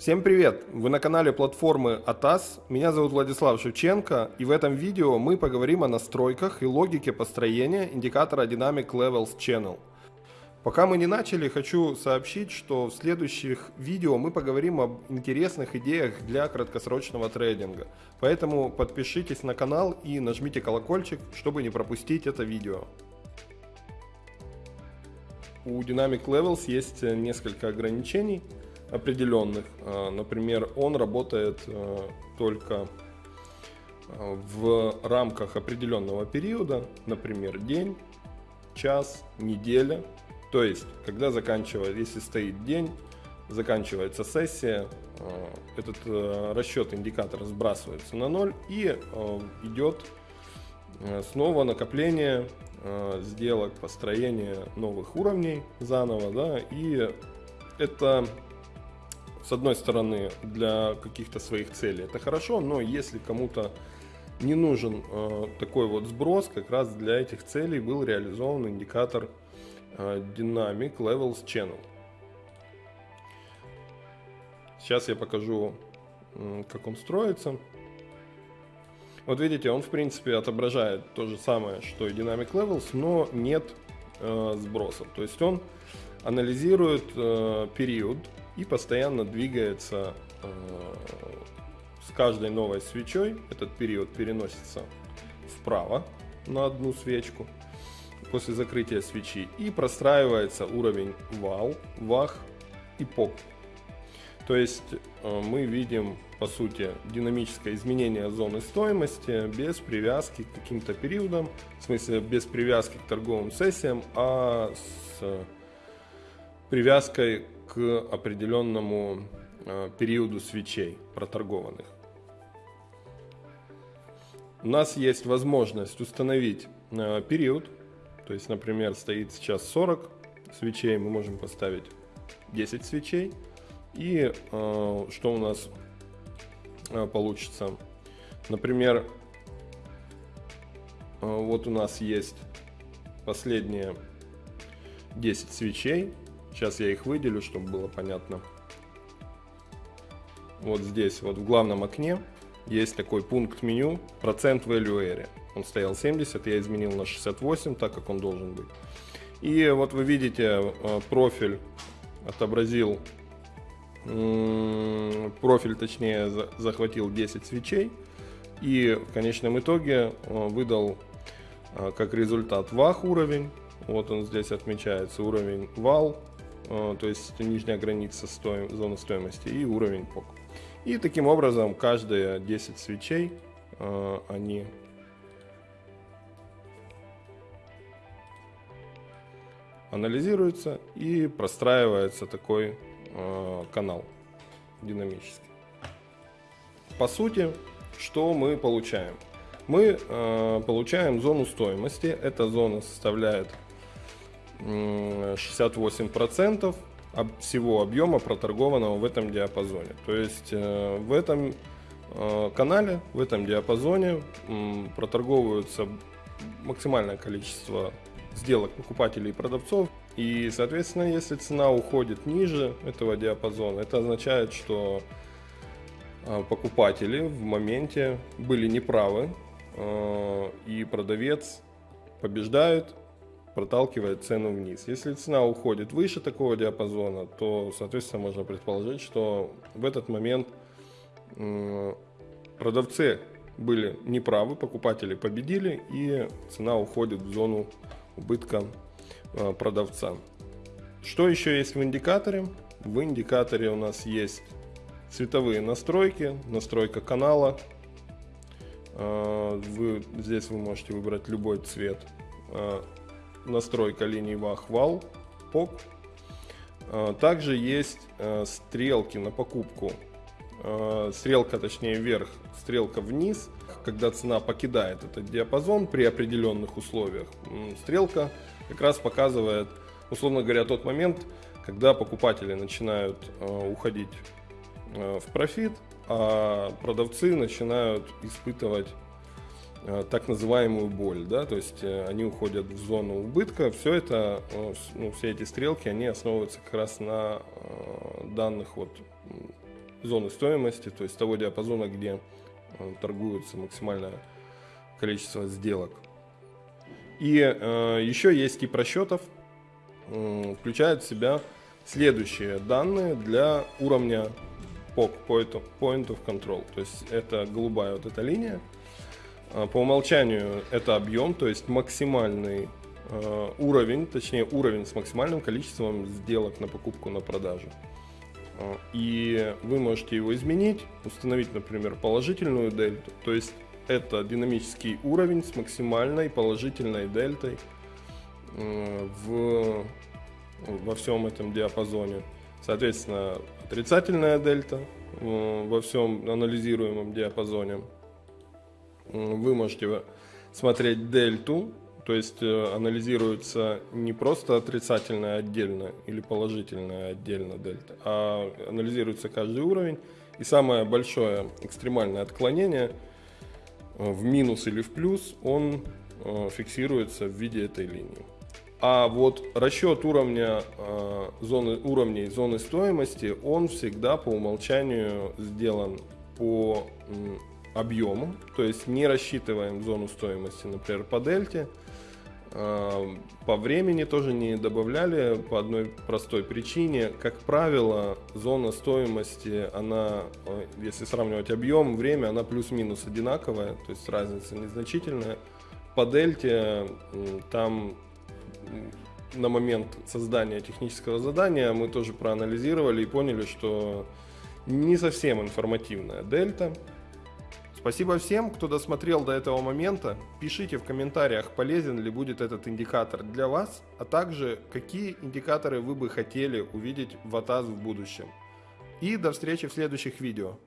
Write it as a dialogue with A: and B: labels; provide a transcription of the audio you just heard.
A: Всем привет! Вы на канале платформы ATAS. Меня зовут Владислав Шевченко и в этом видео мы поговорим о настройках и логике построения индикатора Dynamic Levels Channel. Пока мы не начали, хочу сообщить, что в следующих видео мы поговорим об интересных идеях для краткосрочного трейдинга. Поэтому подпишитесь на канал и нажмите колокольчик, чтобы не пропустить это видео. У Dynamic Levels есть несколько ограничений определенных. А, например, он работает а, только а, в рамках определенного периода, например, день, час, неделя. То есть, когда заканчивается, если стоит день, заканчивается сессия, этот расчет индикатора сбрасывается на ноль и идет снова накопление сделок, построение новых уровней заново, да, и это с одной стороны, для каких-то своих целей это хорошо, но если кому-то не нужен э, такой вот сброс, как раз для этих целей был реализован индикатор э, Dynamic Levels Channel. Сейчас я покажу, э, как он строится. Вот видите, он в принципе отображает то же самое, что и Dynamic Levels, но нет э, сбросов. То есть он анализирует э, период и постоянно двигается э, с каждой новой свечой. Этот период переносится вправо на одну свечку после закрытия свечи и простраивается уровень вал, вах и поп. То есть э, мы видим по сути динамическое изменение зоны стоимости без привязки к каким-то периодам, в смысле без привязки к торговым сессиям, а с привязкой к определенному э, периоду свечей проторгованных. У нас есть возможность установить э, период, то есть, например, стоит сейчас 40 свечей, мы можем поставить 10 свечей. И э, что у нас получится? Например, вот у нас есть последние 10 свечей, Сейчас я их выделю, чтобы было понятно. Вот здесь, вот в главном окне, есть такой пункт меню процент value area. Он стоял 70, я изменил на 68, так как он должен быть. И вот вы видите, э, профиль отобразил, профиль точнее захватил 10 свечей. И в конечном итоге э, выдал э, как результат вах уровень. Вот он здесь отмечается, уровень вал то есть нижняя граница стоим, зоны стоимости и уровень ПОК. И таким образом каждые 10 свечей э, они анализируются и простраивается такой э, канал динамический. По сути, что мы получаем? Мы получаем зону стоимости. Эта зона составляет 68% всего объема проторгованного в этом диапазоне. То есть э, в этом э, канале, в этом диапазоне проторговываются максимальное количество сделок покупателей и продавцов. И, соответственно, если цена уходит ниже этого диапазона, это означает, что э, покупатели в моменте были неправы, и продавец побеждает, проталкивает цену вниз. Если цена уходит выше такого диапазона, то, соответственно, можно предположить, что в этот момент продавцы были неправы, покупатели победили, и цена уходит в зону убытка э, продавца. Что еще есть в индикаторе? В индикаторе у нас есть цветовые настройки, настройка канала. Э, вы, здесь вы можете выбрать любой цвет э, настройка линий вах-вал, ПОК. А, также есть э, стрелки на покупку. А, стрелка, точнее, вверх, стрелка вниз. Когда цена покидает этот диапазон при определенных условиях, стрелка как раз показывает, условно говоря, тот момент, когда покупатели начинают э, уходить э, в профит, а продавцы начинают испытывать так называемую боль, да, то есть э, они уходят в зону убытка. Все это, э, ну, все эти стрелки, они основываются как раз на данных вот зоны стоимости, то есть того диапазона, где э, торгуется максимальное количество сделок. И э, еще есть тип расчетов, э, включает в себя следующие данные для уровня POC, Point of Control. То есть это голубая вот эта линия. А, по умолчанию это объем, то есть максимальный э, уровень, точнее уровень с максимальным количеством сделок на покупку, на продажу. А, и вы можете его изменить, установить, например, положительную дельту, то есть это динамический уровень с максимальной положительной дельтой в, во всем этом диапазоне. Соответственно, отрицательная дельта во всем анализируемом диапазоне. Вы можете смотреть дельту, то есть э, анализируется не просто отрицательная отдельно или положительная отдельно дельта, а анализируется каждый уровень. И самое большое экстремальное отклонение – Э, в минус или в плюс, он э, фиксируется в виде этой линии. А вот расчет уровня зоны, уровней зоны стоимости, он всегда по умолчанию сделан по объему, то есть не рассчитываем зону стоимости, например, по дельте, по времени тоже не добавляли по одной простой причине. Как правило, зона стоимости, она, э, если сравнивать объем, время, она плюс-минус одинаковая, то есть разница незначительная. По дельте там на момент создания технического задания мы тоже проанализировали и поняли, что не совсем информативная дельта. Спасибо всем, кто досмотрел до этого момента. Пишите в комментариях, полезен ли будет этот индикатор для вас, а также какие индикаторы вы бы хотели увидеть в АТАЗ в будущем. И до встречи в следующих видео.